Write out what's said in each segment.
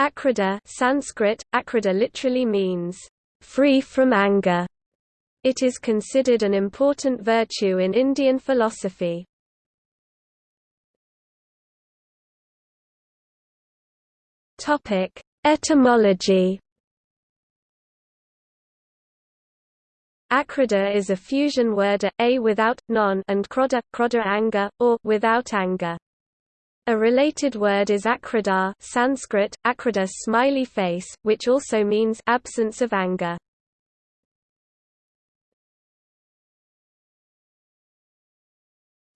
Akrodha Sanskrit, akrodha literally means, free from anger. It is considered an important virtue in Indian philosophy. Etymology. Akrodha is a fusion word a without, non and krodha, krodha anger, or without anger. A related word is akrida Sanskrit, akrida smiley face, which also means absence of anger.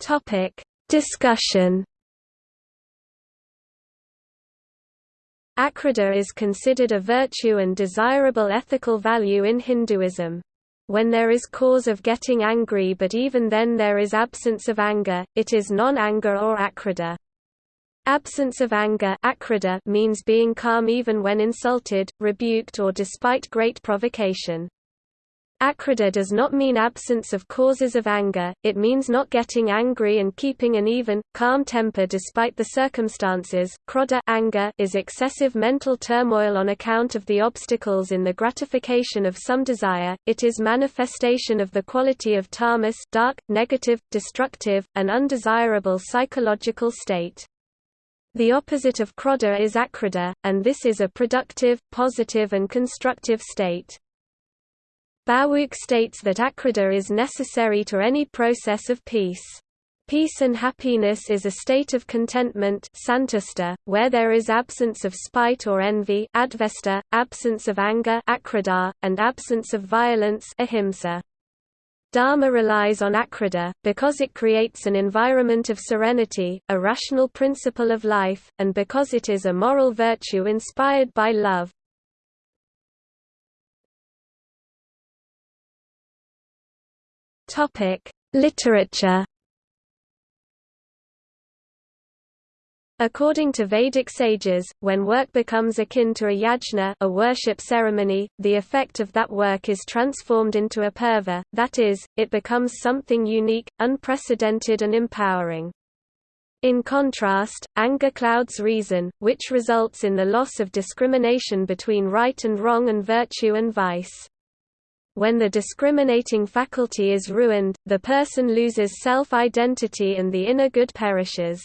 Topic: Discussion. Akrodha is considered a virtue and desirable ethical value in Hinduism. When there is cause of getting angry but even then there is absence of anger, it is non-anger or akrodha. Absence of anger means being calm even when insulted, rebuked or despite great provocation. Akrodha does not mean absence of causes of anger, it means not getting angry and keeping an even, calm temper despite the circumstances. Krodha anger is excessive mental turmoil on account of the obstacles in the gratification of some desire, it is manifestation of the quality of tamas dark, negative, destructive, and undesirable psychological state. The opposite of krodha is akrodha, and this is a productive, positive and constructive state. Baruch states that akrodha is necessary to any process of peace. Peace and happiness is a state of contentment santusta, where there is absence of spite or envy advesta, absence of anger akrodha, and absence of violence ahimsa. Dharma relies on akrodha, because it creates an environment of serenity, a rational principle of life, and because it is a moral virtue inspired by love. Literature According to Vedic sages, when work becomes akin to a yajna a worship ceremony, the effect of that work is transformed into apurva, that is, it becomes something unique, unprecedented and empowering. In contrast, anger clouds reason, which results in the loss of discrimination between right and wrong and virtue and vice. When the discriminating faculty is ruined, the person loses self-identity and the inner good perishes.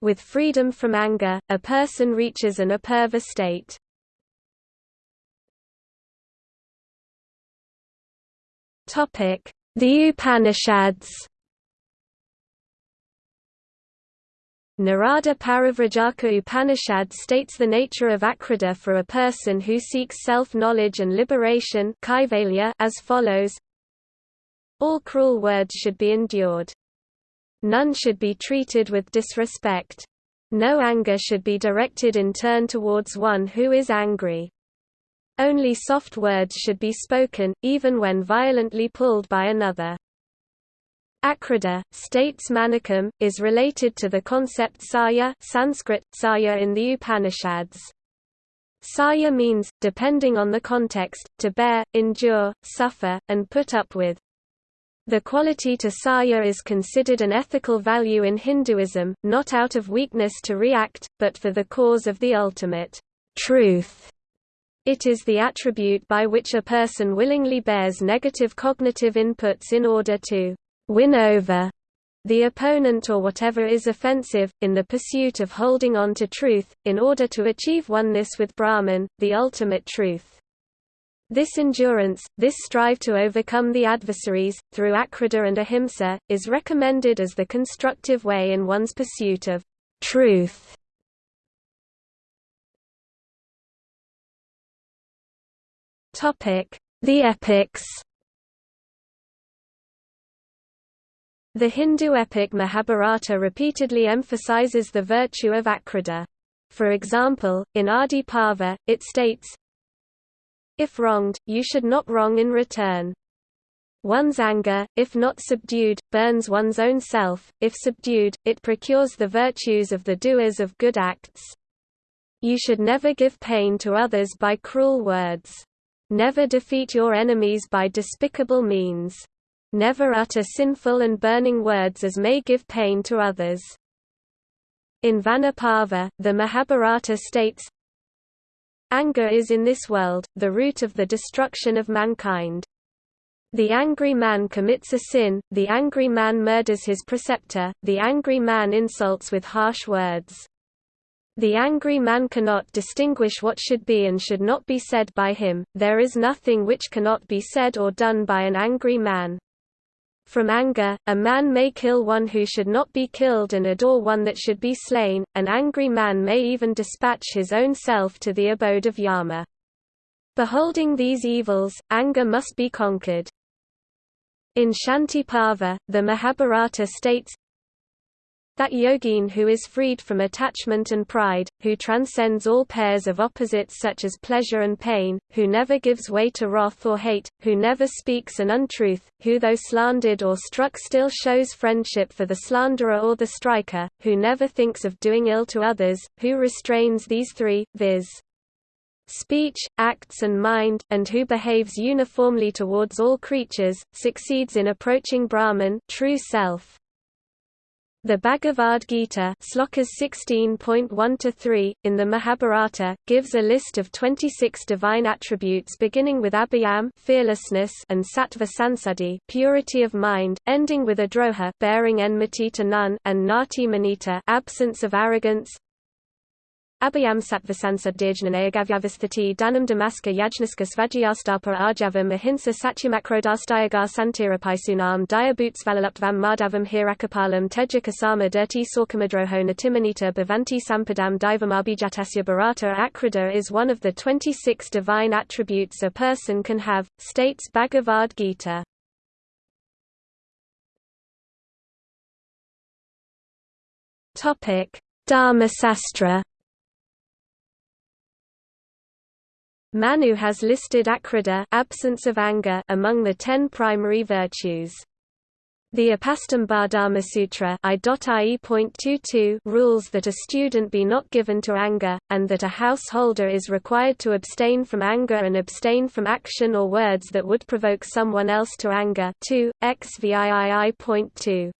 With freedom from anger, a person reaches an apurva state. The Upanishads Narada Parivrajaka Upanishad states the nature of akrodha for a person who seeks self-knowledge and liberation as follows All cruel words should be endured. None should be treated with disrespect. No anger should be directed in turn towards one who is angry. Only soft words should be spoken, even when violently pulled by another. Akrodha, states Manikam, is related to the concept saya Sanskrit, saya in the Upanishads. Saya means, depending on the context, to bear, endure, suffer, and put up with. The quality to saya is considered an ethical value in Hinduism, not out of weakness to react, but for the cause of the ultimate truth. It is the attribute by which a person willingly bears negative cognitive inputs in order to win over the opponent or whatever is offensive, in the pursuit of holding on to truth, in order to achieve oneness with Brahman, the ultimate truth. This endurance, this strive to overcome the adversaries, through akrodha and ahimsa, is recommended as the constructive way in one's pursuit of truth. The epics The Hindu epic Mahabharata repeatedly emphasizes the virtue of akrodha. For example, in Adi Parva, it states, if wronged, you should not wrong in return. One's anger, if not subdued, burns one's own self, if subdued, it procures the virtues of the doers of good acts. You should never give pain to others by cruel words. Never defeat your enemies by despicable means. Never utter sinful and burning words as may give pain to others. In Vanaparva, the Mahabharata states, Anger is in this world, the root of the destruction of mankind. The angry man commits a sin, the angry man murders his preceptor, the angry man insults with harsh words. The angry man cannot distinguish what should be and should not be said by him, there is nothing which cannot be said or done by an angry man. From anger, a man may kill one who should not be killed and adore one that should be slain, an angry man may even dispatch his own self to the abode of Yama. Beholding these evils, anger must be conquered. In Shanti Parva, the Mahabharata states, that yogin who is freed from attachment and pride, who transcends all pairs of opposites such as pleasure and pain, who never gives way to wrath or hate, who never speaks an untruth, who though slandered or struck still shows friendship for the slanderer or the striker, who never thinks of doing ill to others, who restrains these three, viz. speech, acts and mind, and who behaves uniformly towards all creatures, succeeds in approaching Brahman true self. The Bhagavad Gita slokas 16.1-3, in the Mahabharata, gives a list of 26 divine attributes beginning with abhayam fearlessness and sattva sansati purity of mind, ending with adroha bearing enmity to none and nati manita absence of arrogance, Abhayam sattvasansaddirjnanayagavyavasthati danam damaska yajnaska svajyastapa arjavam ahinsa satymakrodastyagar santirapaisunam diabutsvalaluptvam madhavam hirakapalam tejjakasama dirti sorkamadroho natimanita bhavanti sampadam divamabhijatasya bharata akrodha is one of the 26 divine attributes a person can have, states Bhagavad Gita. Topic: Dharmasastra Manu has listed akrodha absence of anger among the ten primary virtues. The Apastamba Dharma Sutra rules that a student be not given to anger, and that a householder is required to abstain from anger and abstain from action or words that would provoke someone else to anger 2, XVIII.2.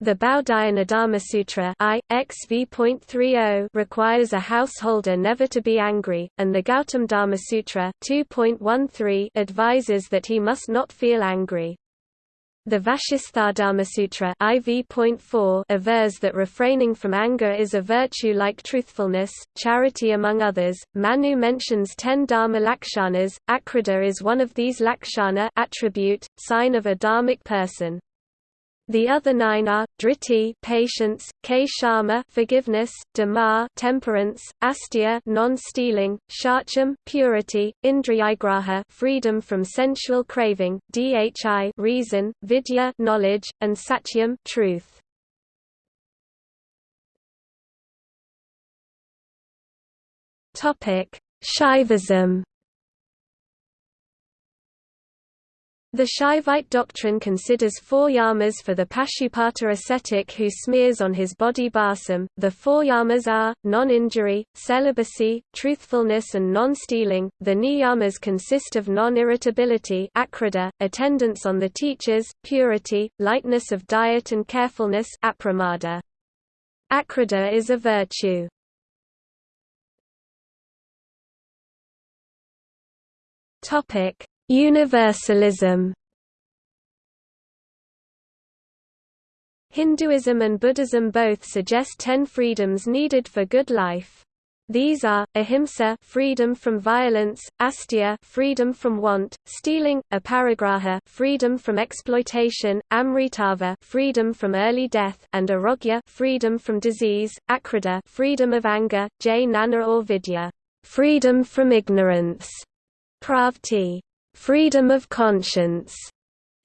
The Baudhaya Sutra I, XV.30 requires a householder never to be angry, and the Gautam Dharma Sutra 2.13 advises that he must not feel angry. The Vashistha Sutra IV.4 avers that refraining from anger is a virtue like truthfulness, charity among others. Manu mentions ten dharma lakshanas. Akrodha is one of these lakshana attribute, sign of a dharmic person. The other nine are driti, patience, kshama, forgiveness, dama, temperance, astya, non-stealing, shacham, purity, indriyagraha, freedom from sensual craving, dhi, reason, vidya, knowledge, and satyam, truth. Topic: Shaivism. The Shaivite doctrine considers four yamas for the Pashupata ascetic who smears on his body balsam. The four yamas are non-injury, celibacy, truthfulness, and non-stealing. The niyamas consist of non-irritability, akrodha, attendance on the teachers, purity, lightness of diet, and carefulness, apramada. Is a virtue. Topic: Universalism. Hinduism and Buddhism both suggest ten freedoms needed for good life. These are, ahimsa freedom from violence, astya freedom from want, stealing, aparigraha freedom from exploitation, amritava freedom from early death, and arogya freedom from disease, akrodha freedom of anger, jnana or vidya freedom from ignorance, pravti freedom of conscience,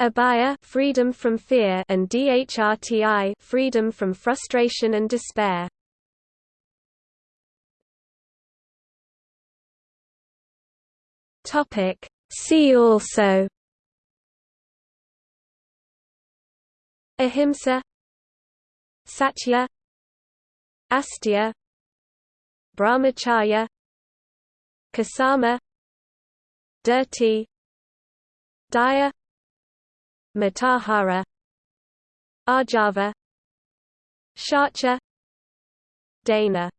abhaya freedom from fear and dhrti freedom from frustration and despair. Topic. See also. Ahimsa. Satya. Astya. Brahmacharya. Kasama. Dirti Daya Matahara Arjava Shacha Dana